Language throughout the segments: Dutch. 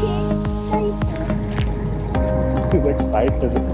looking. He's excited.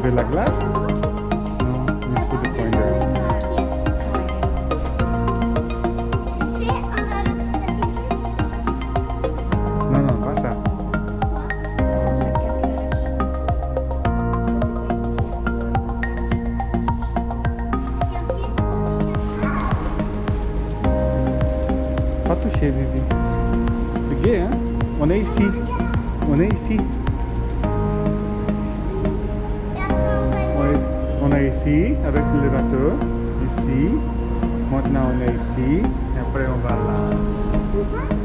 activate la glace on est ici avec l'élévateur, ici, maintenant on est ici, et après on va là.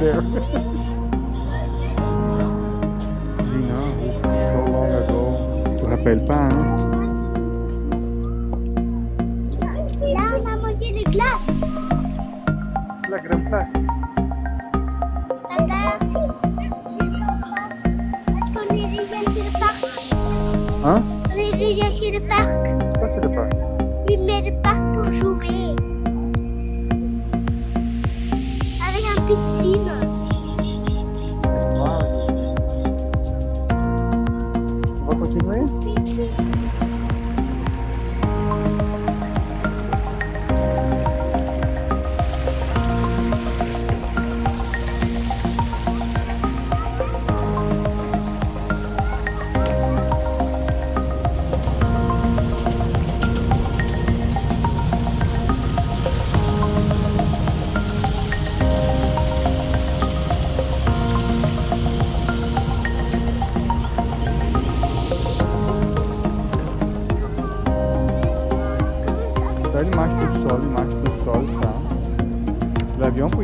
There. Gina, ouf, so long ago. Tu rappelles pas, hein?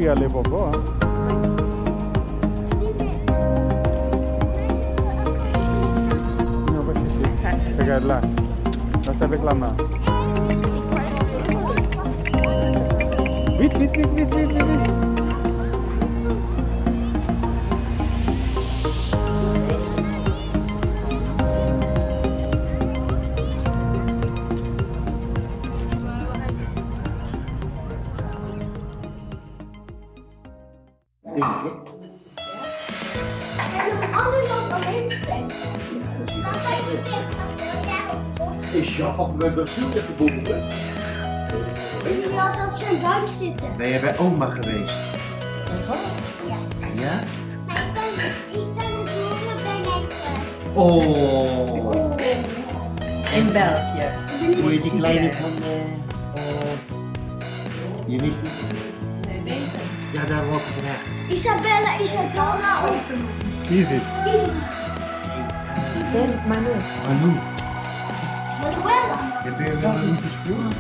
queria ler vovó? Não, vai xixi. Pegar lá. Não sabe reclamar. Vite, vite, vite, vite, vite. Brazilië verbonden? Ik wil op zijn bank zitten. Ben je bij oma geweest? Ja. Ja? Maar ik ben, ik ben bij mij thuis. Oh. In België. Moet je die kleine van eh oh, je niet? Nee, beter. Ja, daar ik vandaag. Isabella, Isabella, ook. Isis. Dit is Manu. Manu, Heb je wel Manu gespeeld?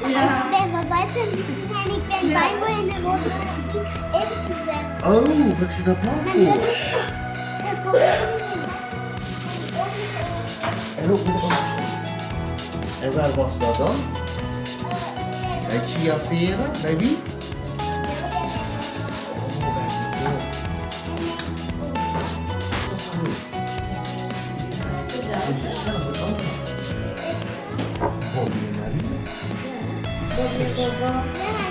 Ik ben van buiten en ik ben in de gezegd. Oh, wat is dat nou het. En En waar was dat dan? Bij Chia Vera? Bij wie? Thank you.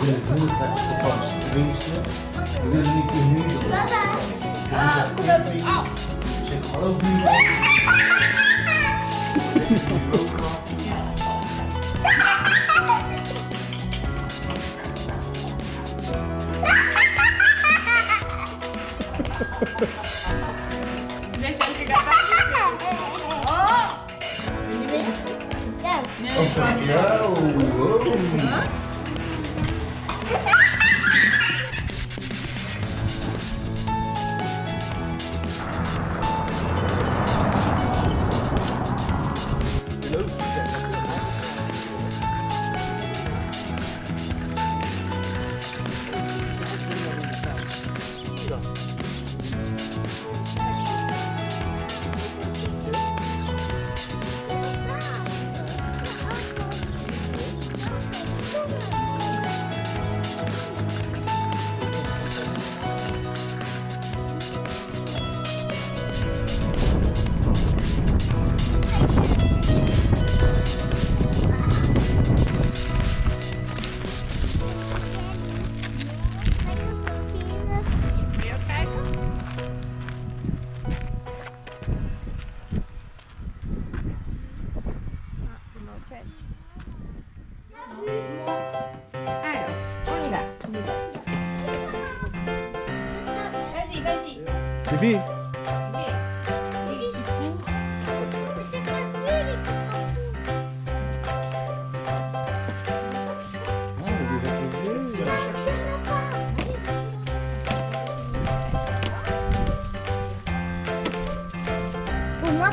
We willen heel graag vakantie tenminste. We willen niet in York. Papa. Ah, kom dat. Au. Zeg hallo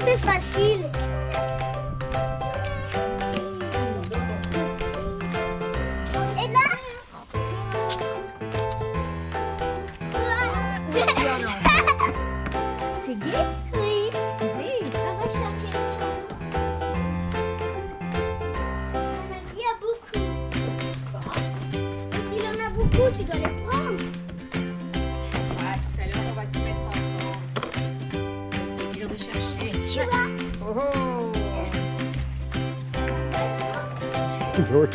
c'est facile. George.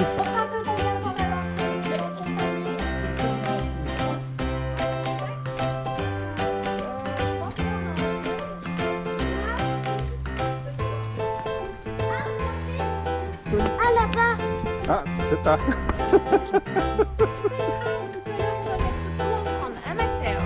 Ah, c'est pas. On va mettre tout ensemble. Ah, Mathéo.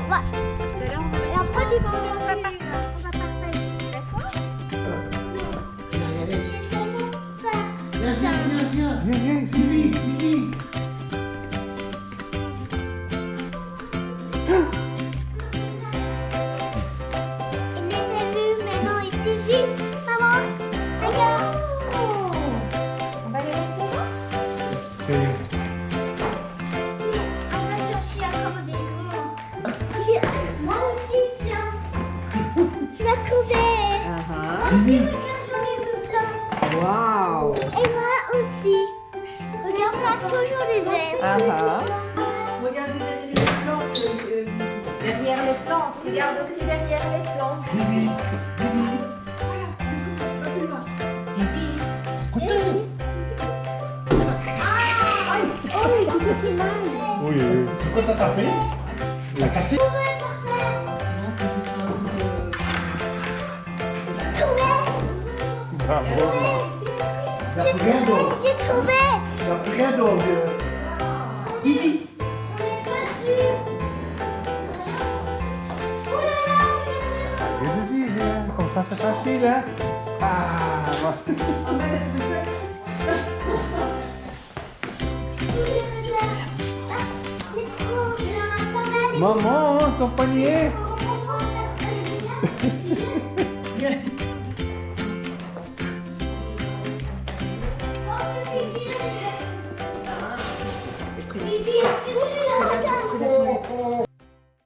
Oui, oui. Pourquoi t'as tapé Il a cassé Bravo T'as pris un dos J'ai trouvé T'as pris un dos, vieux vamos a hacer salsita. ¡Vamos! ¡Mamón, compañero!